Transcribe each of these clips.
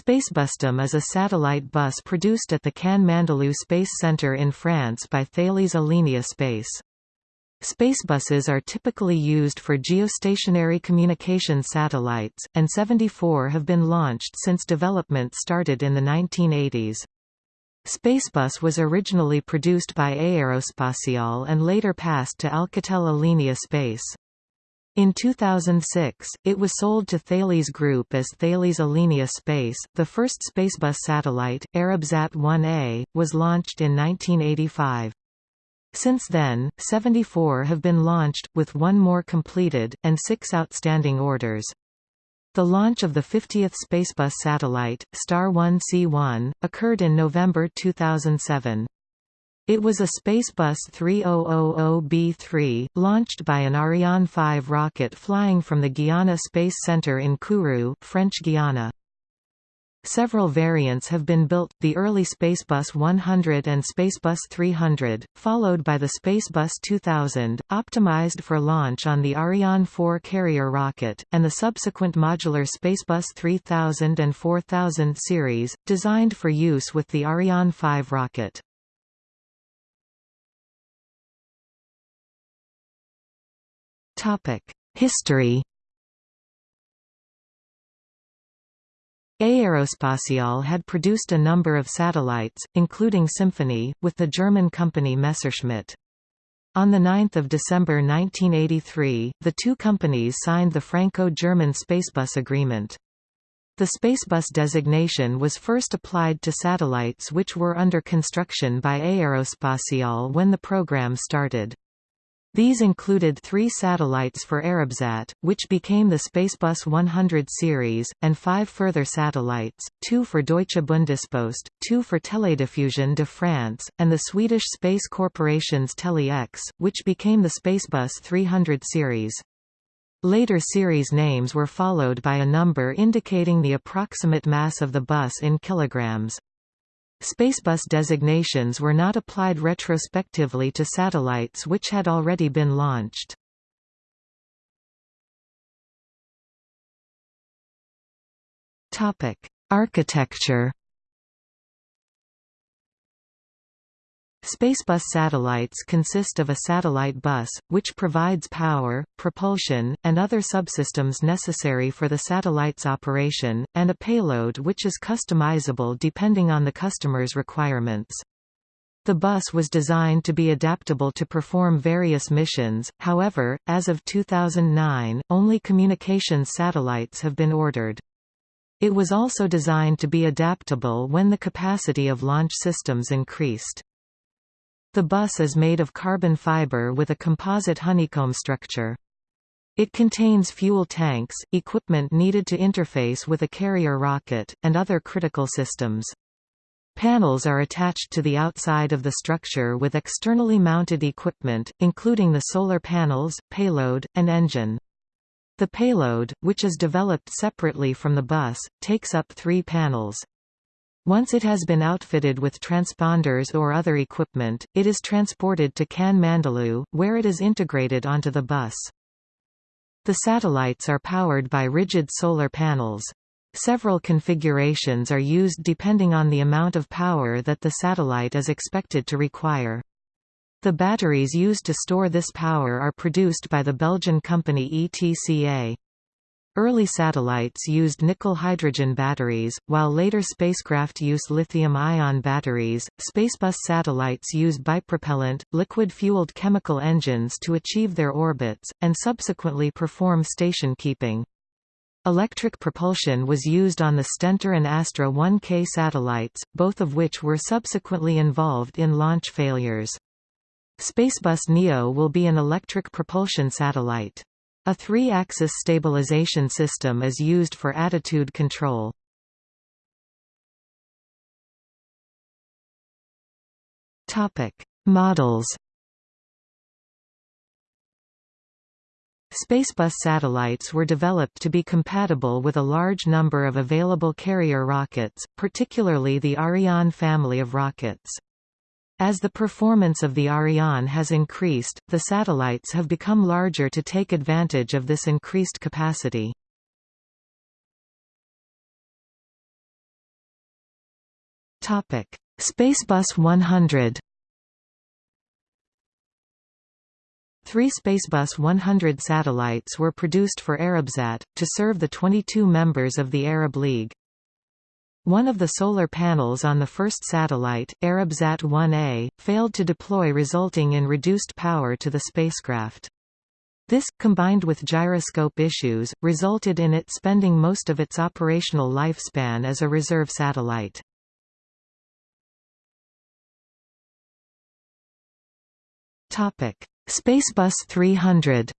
Spacebusdom is a satellite bus produced at the Cannes Mandelieu Space Centre in France by Thales Alenia Space. Spacebuses are typically used for geostationary communication satellites, and 74 have been launched since development started in the 1980s. Spacebus was originally produced by Aerospatiale and later passed to Alcatel Alenia Space. In 2006, it was sold to Thales Group as Thales Alenia Space. The first Spacebus satellite, Arabsat 1A, was launched in 1985. Since then, 74 have been launched, with one more completed, and six outstanding orders. The launch of the 50th Spacebus satellite, Star 1C1, occurred in November 2007. It was a Spacebus 3000B3, launched by an Ariane 5 rocket flying from the Guiana Space Center in Kourou, French Guiana. Several variants have been built, the early Spacebus 100 and Spacebus 300, followed by the Spacebus 2000, optimized for launch on the Ariane 4 carrier rocket, and the subsequent modular Spacebus 3000 and 4000 series, designed for use with the Ariane 5 rocket. History Aerospatiale had produced a number of satellites, including Symphonie, with the German company Messerschmitt. On 9 December 1983, the two companies signed the Franco-German Spacebus Agreement. The Spacebus designation was first applied to satellites which were under construction by Aerospatiale when the program started. These included three satellites for Arabsat, which became the Spacebus 100 series, and five further satellites, two for Deutsche Bundespost, two for Télédiffusion de France, and the Swedish Space Corporation's Tele-X, which became the Spacebus 300 series. Later series names were followed by a number indicating the approximate mass of the bus in kilograms. Spacebus designations were not applied retrospectively to satellites which had already been launched. Architecture Spacebus satellites consist of a satellite bus, which provides power, propulsion, and other subsystems necessary for the satellite's operation, and a payload which is customizable depending on the customer's requirements. The bus was designed to be adaptable to perform various missions, however, as of 2009, only communications satellites have been ordered. It was also designed to be adaptable when the capacity of launch systems increased. The bus is made of carbon fiber with a composite honeycomb structure. It contains fuel tanks, equipment needed to interface with a carrier rocket, and other critical systems. Panels are attached to the outside of the structure with externally mounted equipment, including the solar panels, payload, and engine. The payload, which is developed separately from the bus, takes up three panels. Once it has been outfitted with transponders or other equipment, it is transported to Cannes Mandelieu, where it is integrated onto the bus. The satellites are powered by rigid solar panels. Several configurations are used depending on the amount of power that the satellite is expected to require. The batteries used to store this power are produced by the Belgian company ETCA. Early satellites used nickel-hydrogen batteries, while later spacecraft use lithium-ion batteries. Spacebus satellites use bipropellant, liquid-fueled chemical engines to achieve their orbits, and subsequently perform station keeping. Electric propulsion was used on the Stentor and Astra 1K satellites, both of which were subsequently involved in launch failures. Spacebus Neo will be an electric propulsion satellite. A three-axis stabilization system is used for attitude control. Models. Spacebus satellites were developed to be compatible with a large number of available carrier rockets, particularly the Ariane family of rockets. As the performance of the Ariane has increased, the satellites have become larger to take advantage of this increased capacity. Topic: Spacebus 100 Three Spacebus 100 satellites were produced for Arabsat, to serve the 22 members of the Arab League. One of the solar panels on the first satellite, Arabsat 1A, failed to deploy resulting in reduced power to the spacecraft. This, combined with gyroscope issues, resulted in it spending most of its operational lifespan as a reserve satellite. Spacebus 300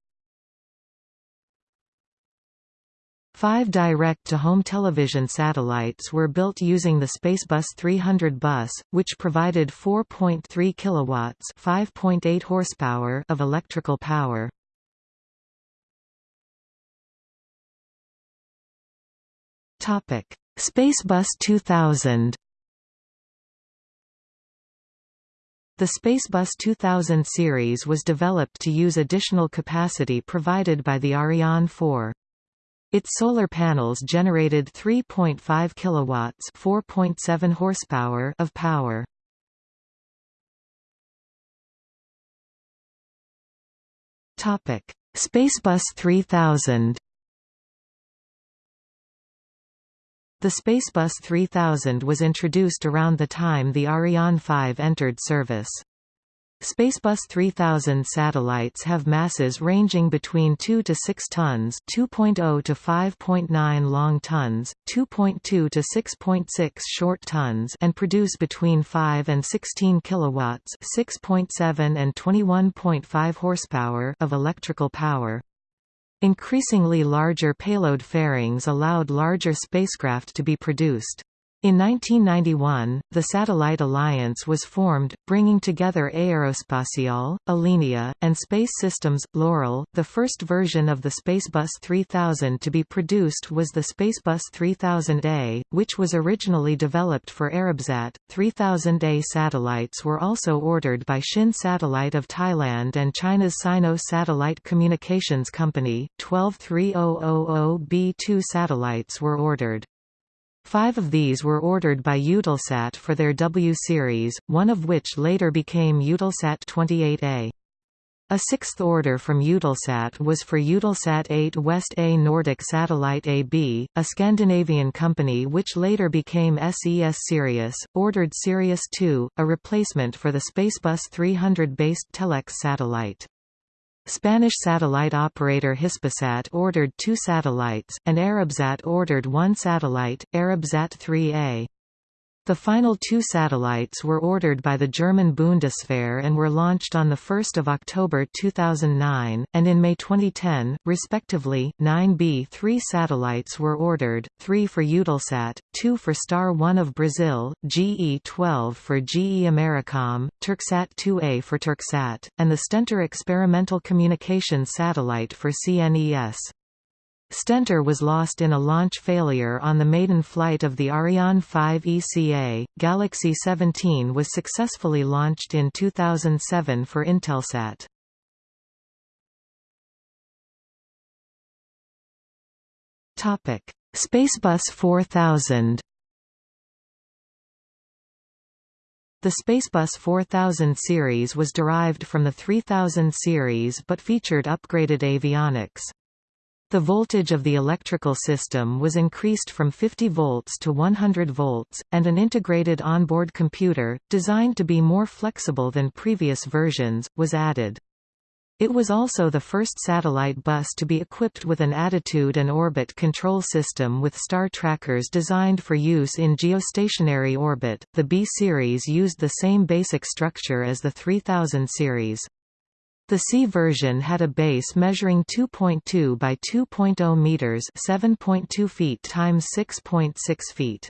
Five direct-to-home television satellites were built using the Spacebus 300 bus, which provided 4.3 kilowatts (5.8 horsepower) of electrical power. Topic: Spacebus 2000. The Spacebus 2000 series was developed to use additional capacity provided by the Ariane 4. Its solar panels generated 3.5 kilowatts, 4.7 horsepower of power. Topic: Spacebus 3000. The Spacebus 3000 was introduced around the time the Ariane 5 entered service. Spacebus 3000 satellites have masses ranging between 2 to 6 tons, 2.0 to 5.9 long tons, 2.2 to 6.6 short tons, and produce between 5 and 16 kilowatts, 6.7 and 21.5 horsepower of electrical power. Increasingly larger payload fairings allowed larger spacecraft to be produced. In 1991, the Satellite Alliance was formed, bringing together Aerospatiale, Alenia, and Space Systems. Loral, the first version of the Spacebus 3000 to be produced was the Spacebus 3000A, which was originally developed for Arabsat. 3000A satellites were also ordered by Shin Satellite of Thailand and China's Sino Satellite Communications Company. 12 3000B2 satellites were ordered. Five of these were ordered by Eutelsat for their W series, one of which later became Eutelsat 28A. A sixth order from Eutelsat was for Eutelsat 8 West A Nordic Satellite AB, a Scandinavian company which later became SES Sirius, ordered Sirius 2, a replacement for the Spacebus 300-based Tele-X satellite. Spanish satellite operator Hispasat ordered two satellites, and Arabsat ordered one satellite, Arabsat 3A. The final two satellites were ordered by the German Bundeswehr and were launched on 1 October 2009, and in May 2010, respectively, 9B-3 satellites were ordered, three for Eutelsat, two for Star 1 of Brazil, GE-12 for GE Americom, Turksat 2A for Turksat, and the Stentor experimental communications satellite for CNES. Stentor was lost in a launch failure on the maiden flight of the Ariane 5 ECA. Galaxy 17 was successfully launched in 2007 for Intelsat. Topic: Spacebus 4000. The Spacebus 4000 series was derived from the 3000 series but featured upgraded avionics. The voltage of the electrical system was increased from 50 volts to 100 volts, and an integrated onboard computer, designed to be more flexible than previous versions, was added. It was also the first satellite bus to be equipped with an attitude and orbit control system with star trackers designed for use in geostationary orbit. The B series used the same basic structure as the 3000 series. The C version had a base measuring 2.2 by 2.0 meters, 7.2 feet times 6.6 feet.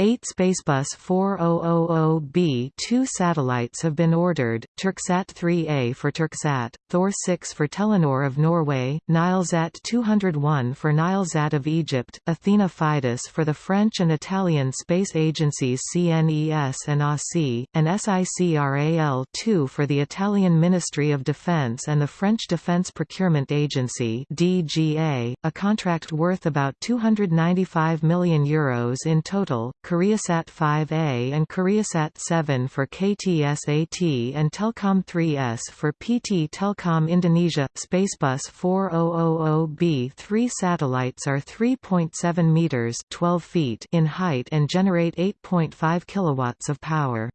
Eight Spacebus 4000B2 satellites have been ordered, Turksat 3A for Turksat, Thor 6 for Telenor of Norway, Nilesat 201 for Nilesat of Egypt, Athena Fidus for the French and Italian space agencies CNES and ASI, and SICRAL-2 for the Italian Ministry of Defense and the French Defense Procurement Agency DGA, a contract worth about €295 million Euros in total, KoreaSat 5A and KoreaSat 7 for KTSAT and Telkom 3S for PT Telkom Indonesia. Spacebus 4000B3 satellites are 3.7 meters (12 feet) in height and generate 8.5 kilowatts of power.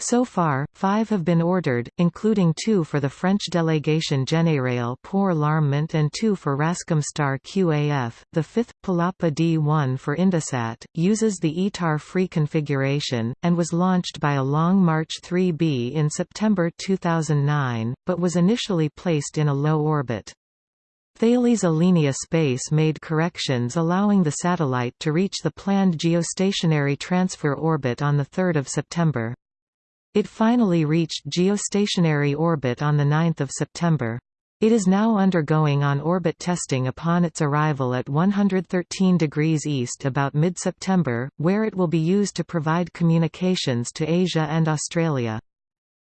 So far, five have been ordered, including two for the French delegation Général pour l'Armement and two for Rascomstar QAF. The fifth, Palapa D1 for Indosat, uses the ITAR-free configuration, and was launched by a Long March 3B in September 2009, but was initially placed in a low orbit. Thales Alenia Space made corrections allowing the satellite to reach the planned geostationary transfer orbit on 3 September. It finally reached geostationary orbit on 9 September. It is now undergoing on-orbit testing upon its arrival at 113 degrees east about mid-September, where it will be used to provide communications to Asia and Australia.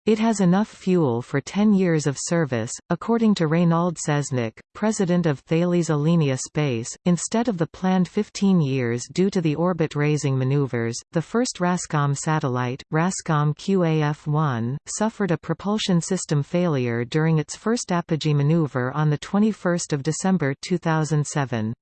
It has enough fuel for 10 years of service, according to Reynald Seznec, president of Thales Alenia Space, instead of the planned 15 years due to the orbit-raising maneuvers. The first RASCOM satellite, RASCOM QAF-1, suffered a propulsion system failure during its first apogee maneuver on 21 December 2007.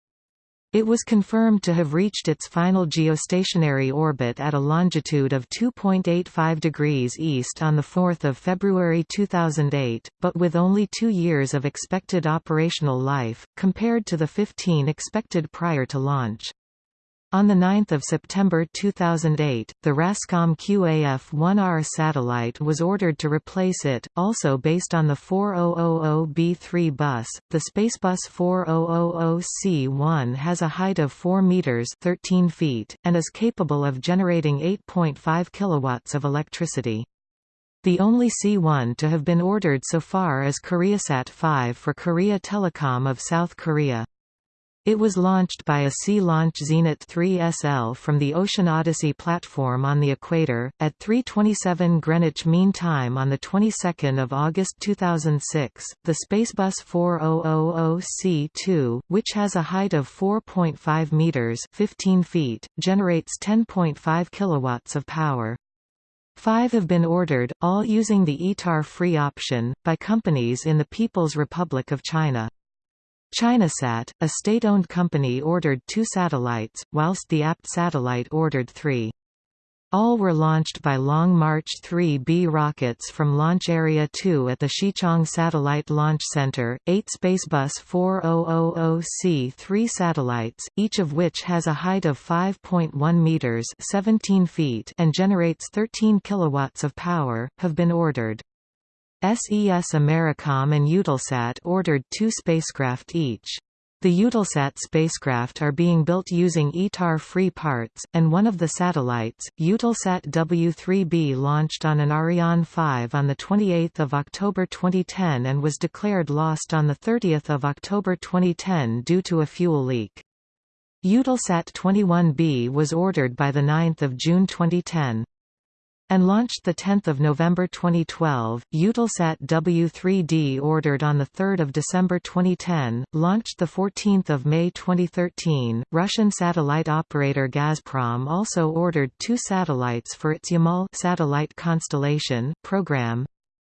It was confirmed to have reached its final geostationary orbit at a longitude of 2.85 degrees east on 4 February 2008, but with only two years of expected operational life, compared to the 15 expected prior to launch. On 9 September 2008, the RASCOM QAF-1R satellite was ordered to replace it, also based on the 4000B3 bus. The Spacebus 4000C1 has a height of 4 meters (13 feet) and is capable of generating 8.5 kilowatts of electricity. The only C1 to have been ordered so far is KoreaSat 5 for Korea Telecom of South Korea. It was launched by a Sea-Launch Zenit 3 SL from the Ocean Odyssey platform on the equator, at 3.27 Greenwich Mean Time on the 22nd of August 2006. The Spacebus 4000C2, which has a height of 4.5 meters (15 feet), generates 10.5 kilowatts of power. Five have been ordered, all using the ITAR free option, by companies in the People's Republic of China. Chinasat, a state-owned company ordered two satellites, whilst the APT satellite ordered three. All were launched by Long March 3B rockets from Launch Area 2 at the Xichang Satellite Launch Center. Eight Spacebus 4000C3 satellites, each of which has a height of 5.1 meters (17 feet) and generates 13 kilowatts of power, have been ordered. SES Americom and Eutelsat ordered two spacecraft each. The Eutelsat spacecraft are being built using ITAR-free parts, and one of the satellites, Eutelsat W3B launched on an Ariane 5 on 28 October 2010 and was declared lost on 30 October 2010 due to a fuel leak. Eutelsat 21B was ordered by 9 June 2010 and launched 10 November 2012. Eutelsat W3D ordered on 3 December 2010, launched 14 May 2013. Russian satellite operator Gazprom also ordered two satellites for its Yamal satellite constellation program,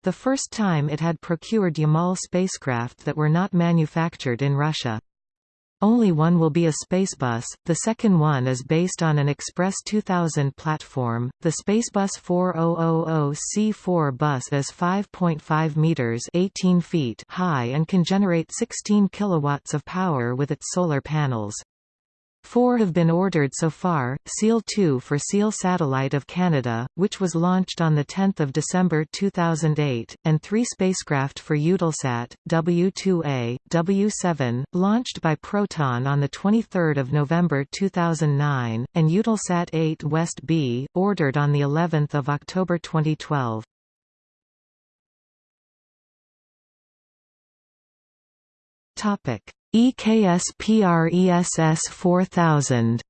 the first time it had procured Yamal spacecraft that were not manufactured in Russia. Only one will be a Spacebus, the second one is based on an Express 2000 platform. The Spacebus 4000C4 bus is 5.5 meters (18 feet) high and can generate 16 kilowatts of power with its solar panels. Four have been ordered so far, Ciel-2 for Ciel Satellite of Canada, which was launched on 10 December 2008, and three spacecraft for Eutelsat, W2A, W7, launched by Proton on 23 November 2009, and Eutelsat 8 West B, ordered on of October 2012. Topic EKS PRESS 4000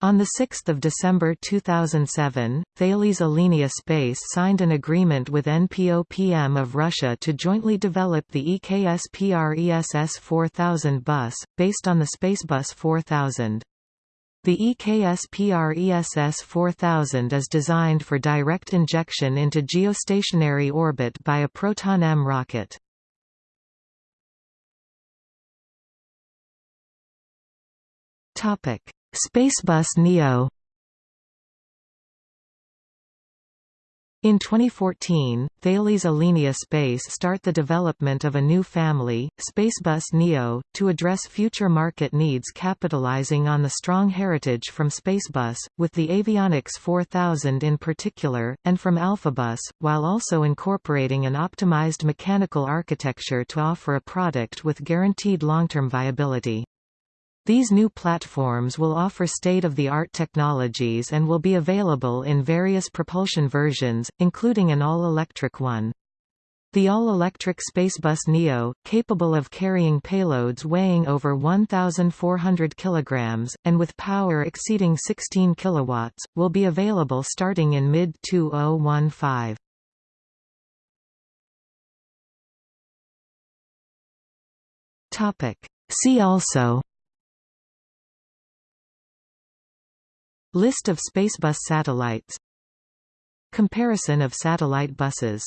On 6 December 2007, Thales Alenia Space signed an agreement with NPOPM of Russia to jointly develop the EKS PRESS 4000 bus, based on the Spacebus 4000. The EKS PRESS 4000 is designed for direct injection into geostationary orbit by a Proton-M rocket. Topic Spacebus Neo In 2014, Thales Alenia Space start the development of a new family, Spacebus Neo, to address future market needs capitalizing on the strong heritage from Spacebus, with the Avionics 4000 in particular, and from Alphabus, while also incorporating an optimized mechanical architecture to offer a product with guaranteed long-term viability. These new platforms will offer state-of-the-art technologies and will be available in various propulsion versions, including an all-electric one. The all-electric Spacebus Neo, capable of carrying payloads weighing over 1,400 kg, and with power exceeding 16 kW, will be available starting in mid-2015. See also List of Spacebus satellites. Comparison of satellite buses